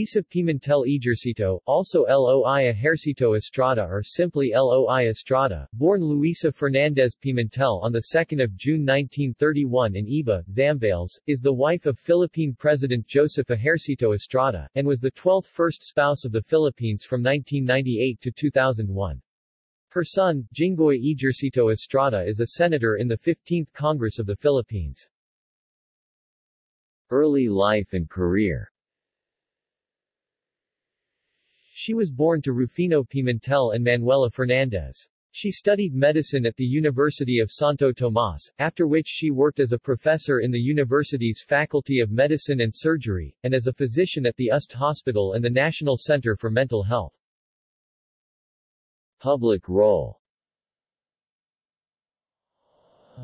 Luisa Pimentel Ejercito, also Loi Ejercito Estrada or simply Loi Estrada, born Luisa Fernandez Pimentel on 2 June 1931 in Iba, Zambales, is the wife of Philippine President Joseph Ejercito Estrada, and was the 12th first spouse of the Philippines from 1998 to 2001. Her son, Jinggoy Ejercito Estrada is a senator in the 15th Congress of the Philippines. Early life and career She was born to Rufino Pimentel and Manuela Fernandez. She studied medicine at the University of Santo Tomas, after which she worked as a professor in the university's Faculty of Medicine and Surgery, and as a physician at the UST Hospital and the National Center for Mental Health. Public role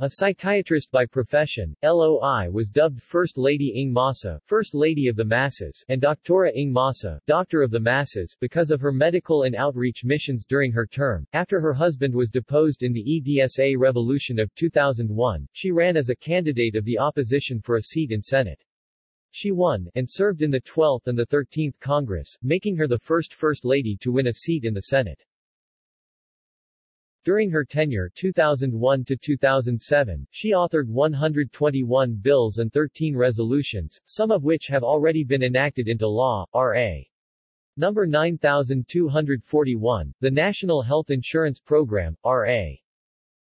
a psychiatrist by profession, LOI was dubbed First Lady Ng Masa, First Lady of the Masses, and Doctora Ng Masa, Doctor of the Masses, because of her medical and outreach missions during her term. After her husband was deposed in the EDSA revolution of 2001, she ran as a candidate of the opposition for a seat in Senate. She won, and served in the 12th and the 13th Congress, making her the first First Lady to win a seat in the Senate. During her tenure 2001 to 2007, she authored 121 bills and 13 resolutions, some of which have already been enacted into law. R.A. Number 9241, the National Health Insurance Program, R.A.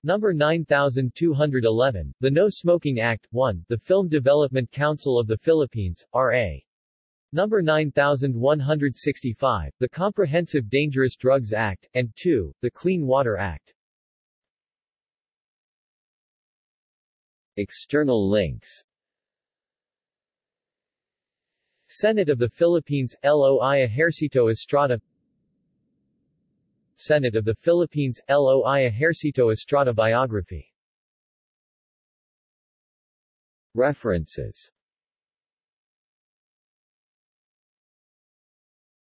Number 9211, the No Smoking Act, 1, the Film Development Council of the Philippines, R.A. Number 9165, the Comprehensive Dangerous Drugs Act, and 2, the Clean Water Act. External links. Senate of the Philippines, LOI Ejercito Estrada. Senate of the Philippines, LOI Ejercito Estrada Biography. References